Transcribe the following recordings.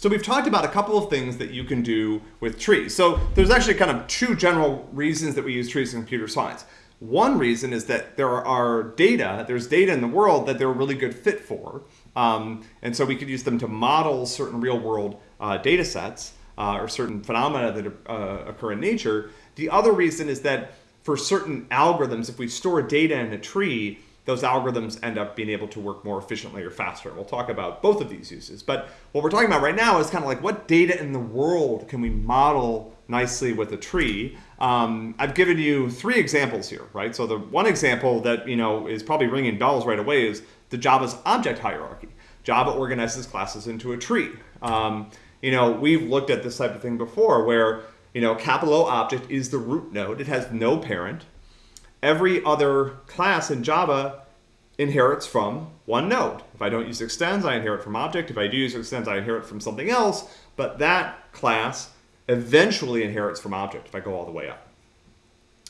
So we've talked about a couple of things that you can do with trees. So there's actually kind of two general reasons that we use trees in computer science. One reason is that there are data, there's data in the world that they're a really good fit for. Um, and so we could use them to model certain real world uh, data sets uh, or certain phenomena that uh, occur in nature. The other reason is that for certain algorithms, if we store data in a tree, those algorithms end up being able to work more efficiently or faster. We'll talk about both of these uses. But what we're talking about right now is kind of like what data in the world can we model nicely with a tree? Um, I've given you three examples here, right? So the one example that you know is probably ringing bells right away is the Java's object hierarchy. Java organizes classes into a tree. Um, you know, we've looked at this type of thing before where, you know, capital O object is the root node. It has no parent. Every other class in Java inherits from one node. If I don't use extends, I inherit from object. If I do use extends, I inherit from something else. But that class eventually inherits from object if I go all the way up.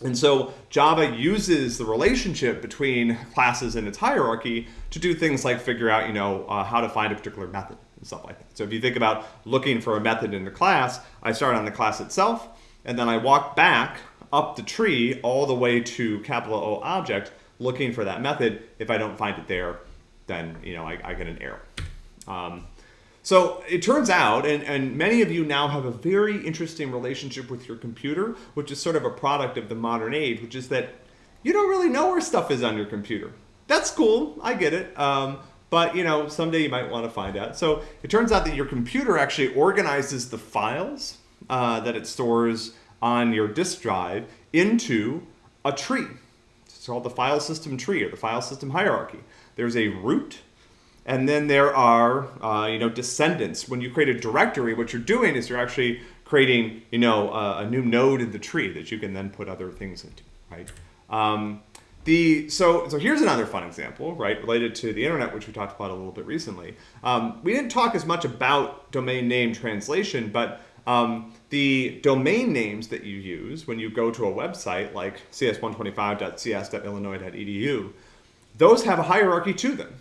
And so Java uses the relationship between classes and its hierarchy to do things like figure out, you know, uh, how to find a particular method and stuff like that. So if you think about looking for a method in the class, I start on the class itself, and then I walk back up the tree all the way to capital O object looking for that method. If I don't find it there, then, you know, I, I get an error. Um, so it turns out, and, and many of you now have a very interesting relationship with your computer, which is sort of a product of the modern age, which is that you don't really know where stuff is on your computer. That's cool, I get it. Um, but you know, someday you might want to find out. So it turns out that your computer actually organizes the files uh, that it stores on your disk drive into a tree. It's called the file system tree or the file system hierarchy. There's a root, and then there are, uh, you know, descendants. When you create a directory, what you're doing is you're actually creating, you know, a, a new node in the tree that you can then put other things into, right? Um, the, so, so here's another fun example, right, related to the internet, which we talked about a little bit recently. Um, we didn't talk as much about domain name translation, but um, the domain names that you use when you go to a website like cs125.cs.illinois.edu, those have a hierarchy to them.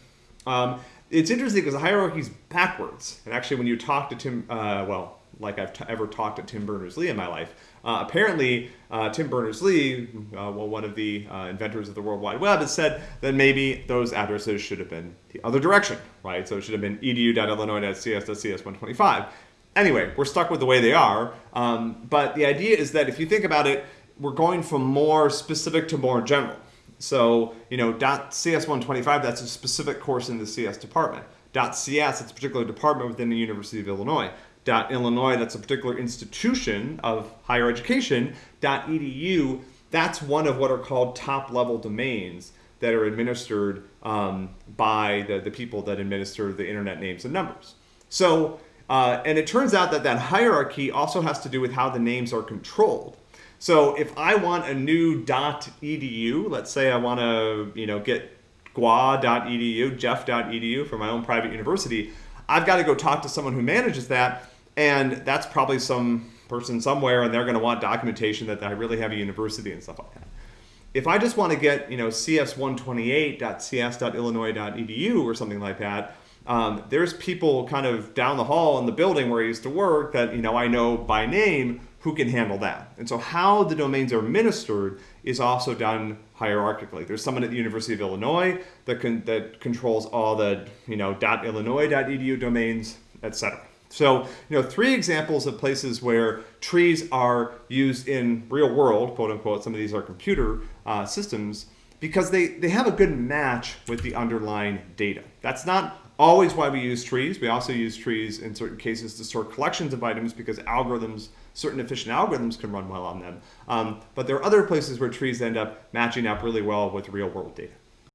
Um, it's interesting because the hierarchy is backwards. And actually, when you talk to Tim, uh, well, like I've ever talked to Tim Berners-Lee in my life, uh, apparently uh, Tim Berners-Lee, uh, well, one of the uh, inventors of the World Wide Web, has said that maybe those addresses should have been the other direction, right? So it should have been edu.illinois.cs.cs125. Anyway, we're stuck with the way they are. Um, but the idea is that if you think about it, we're going from more specific to more general. So, you know, .cs125, that's a specific course in the CS department. .cs, it's a particular department within the University of Illinois. .illinois, that's a particular institution of higher education. .edu, that's one of what are called top-level domains that are administered um, by the, the people that administer the internet names and numbers. So, uh, and it turns out that that hierarchy also has to do with how the names are controlled. So if I want a new .edu, let's say I want to, you know, get gua.edu, jeff.edu for my own private university, I've got to go talk to someone who manages that, and that's probably some person somewhere, and they're going to want documentation that I really have a university and stuff like that. If I just want to get, you know, cs128.cs.illinois.edu or something like that, um, there's people kind of down the hall in the building where I used to work that, you know, I know by name who can handle that. And so how the domains are administered is also done hierarchically. There's someone at the University of Illinois that, can, that controls all the you know, .illinois.edu domains, etc. So, you know, three examples of places where trees are used in real world, quote unquote, some of these are computer uh, systems, because they, they have a good match with the underlying data. That's not always why we use trees. We also use trees in certain cases to store collections of items because algorithms, certain efficient algorithms can run well on them. Um, but there are other places where trees end up matching up really well with real world data.